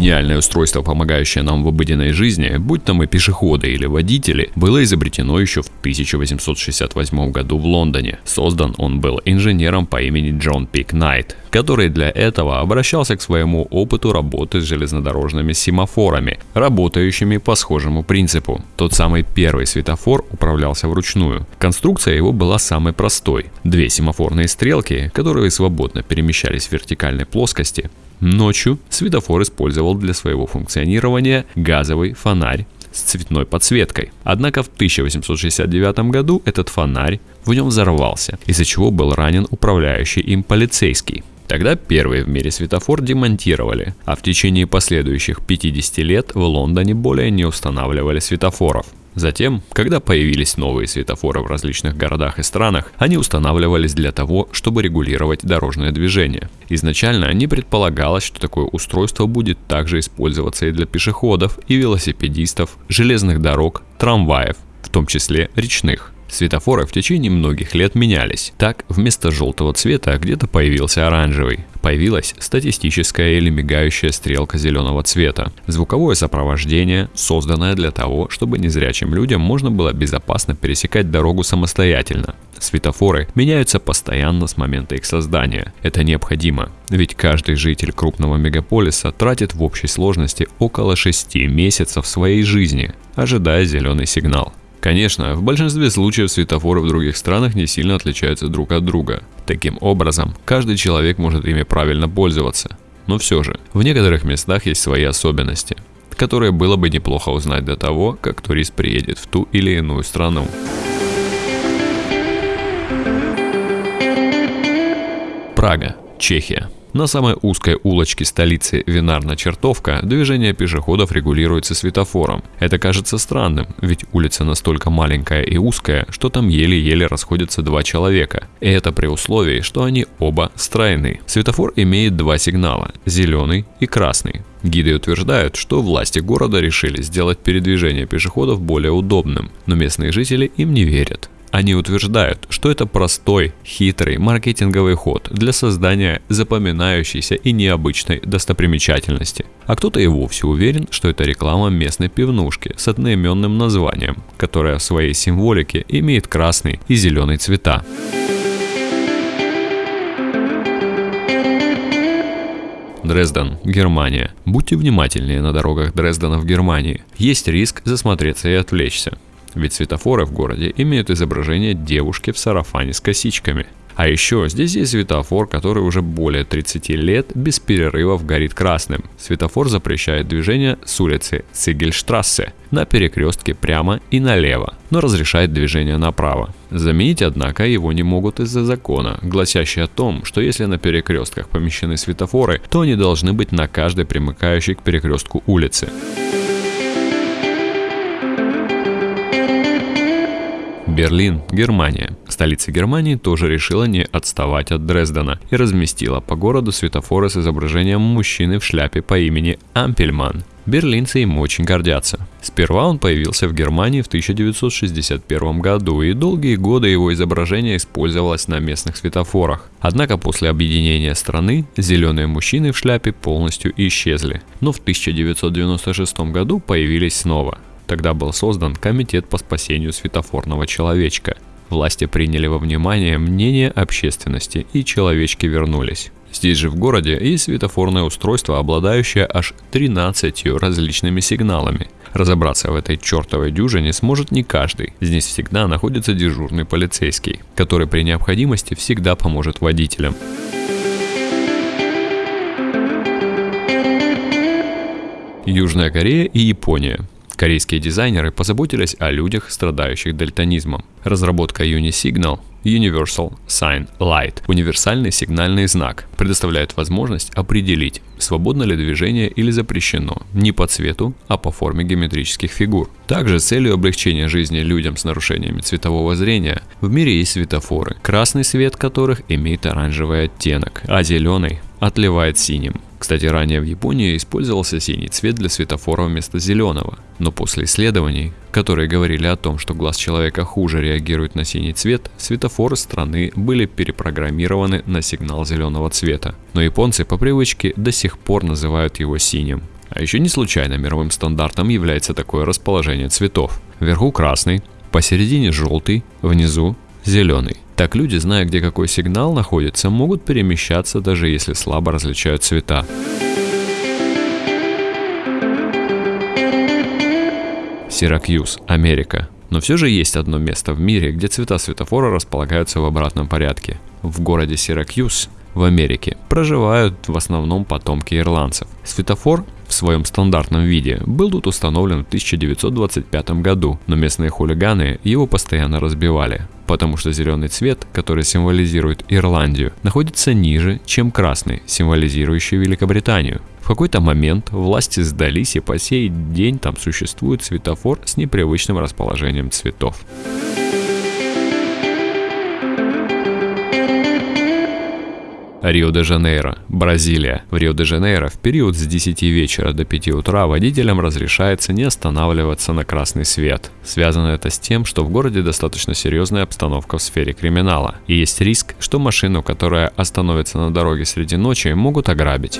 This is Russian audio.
Гениальное устройство, помогающее нам в обыденной жизни, будь то мы пешеходы или водители, было изобретено еще в 1868 году в Лондоне. Создан он был инженером по имени Джон Пик Найт, который для этого обращался к своему опыту работы с железнодорожными семафорами, работающими по схожему принципу. Тот самый первый светофор управлялся вручную. Конструкция его была самой простой. Две семафорные стрелки, которые свободно перемещались в вертикальной плоскости, Ночью светофор использовал для своего функционирования газовый фонарь с цветной подсветкой. Однако в 1869 году этот фонарь в нем взорвался, из-за чего был ранен управляющий им полицейский. Тогда первый в мире светофор демонтировали, а в течение последующих 50 лет в Лондоне более не устанавливали светофоров. Затем, когда появились новые светофоры в различных городах и странах, они устанавливались для того, чтобы регулировать дорожное движение. Изначально не предполагалось, что такое устройство будет также использоваться и для пешеходов, и велосипедистов, железных дорог, трамваев, в том числе речных. Светофоры в течение многих лет менялись. Так, вместо желтого цвета где-то появился оранжевый. Появилась статистическая или мигающая стрелка зеленого цвета. Звуковое сопровождение, созданное для того, чтобы незрячим людям можно было безопасно пересекать дорогу самостоятельно. Светофоры меняются постоянно с момента их создания. Это необходимо, ведь каждый житель крупного мегаполиса тратит в общей сложности около 6 месяцев своей жизни, ожидая зеленый сигнал. Конечно, в большинстве случаев светофоры в других странах не сильно отличаются друг от друга. Таким образом, каждый человек может ими правильно пользоваться. Но все же, в некоторых местах есть свои особенности, которые было бы неплохо узнать до того, как турист приедет в ту или иную страну. Прага, Чехия. На самой узкой улочке столицы Винарна-Чертовка движение пешеходов регулируется светофором. Это кажется странным, ведь улица настолько маленькая и узкая, что там еле-еле расходятся два человека. И это при условии, что они оба стройны. Светофор имеет два сигнала – зеленый и красный. Гиды утверждают, что власти города решили сделать передвижение пешеходов более удобным, но местные жители им не верят. Они утверждают, что это простой, хитрый маркетинговый ход для создания запоминающейся и необычной достопримечательности. А кто-то и вовсе уверен, что это реклама местной пивнушки с одноименным названием, которая в своей символике имеет красный и зеленый цвета. Дрезден, Германия. Будьте внимательнее на дорогах Дрездена в Германии. Есть риск засмотреться и отвлечься. Ведь светофоры в городе имеют изображение девушки в сарафане с косичками. А еще здесь есть светофор, который уже более 30 лет без перерывов горит красным. Светофор запрещает движение с улицы Цигельштрассе на перекрестке прямо и налево, но разрешает движение направо. Заменить, однако, его не могут из-за закона, гласящий о том, что если на перекрестках помещены светофоры, то они должны быть на каждой примыкающей к перекрестку улице. Берлин, Германия. Столица Германии тоже решила не отставать от Дрездена и разместила по городу светофоры с изображением мужчины в шляпе по имени Ампельман. Берлинцы им очень гордятся. Сперва он появился в Германии в 1961 году, и долгие годы его изображение использовалось на местных светофорах. Однако после объединения страны зеленые мужчины в шляпе полностью исчезли, но в 1996 году появились снова. Тогда был создан Комитет по спасению светофорного человечка. Власти приняли во внимание мнение общественности и человечки вернулись. Здесь же в городе есть светофорное устройство, обладающее аж 13 различными сигналами. Разобраться в этой чертовой дюжине сможет не каждый. Здесь всегда находится дежурный полицейский, который при необходимости всегда поможет водителям. Южная Корея и Япония. Корейские дизайнеры позаботились о людях, страдающих дальтонизмом. Разработка Unisignal Universal Sign Light – универсальный сигнальный знак, предоставляет возможность определить, свободно ли движение или запрещено, не по цвету, а по форме геометрических фигур. Также целью облегчения жизни людям с нарушениями цветового зрения в мире есть светофоры, красный свет которых имеет оранжевый оттенок, а зеленый отливает синим. Кстати, ранее в Японии использовался синий цвет для светофора вместо зеленого. Но после исследований, которые говорили о том, что глаз человека хуже реагирует на синий цвет, светофоры страны были перепрограммированы на сигнал зеленого цвета. Но японцы по привычке до сих пор называют его синим. А еще не случайно мировым стандартом является такое расположение цветов. Вверху красный, посередине желтый, внизу зеленый. Так люди, зная, где какой сигнал находится, могут перемещаться, даже если слабо различают цвета. Сиракьюз, Америка. Но все же есть одно место в мире, где цвета светофора располагаются в обратном порядке. В городе Сиракьюз в Америке проживают в основном потомки ирландцев. Светофор в своем стандартном виде был тут установлен в 1925 году, но местные хулиганы его постоянно разбивали, потому что зеленый цвет, который символизирует Ирландию, находится ниже, чем красный, символизирующий Великобританию. В какой-то момент власти сдались и по сей день там существует светофор с непривычным расположением цветов. Рио-де-Жанейро, Бразилия. В Рио-де-Жанейро в период с 10 вечера до 5 утра водителям разрешается не останавливаться на красный свет. Связано это с тем, что в городе достаточно серьезная обстановка в сфере криминала. И есть риск, что машину, которая остановится на дороге среди ночи, могут ограбить.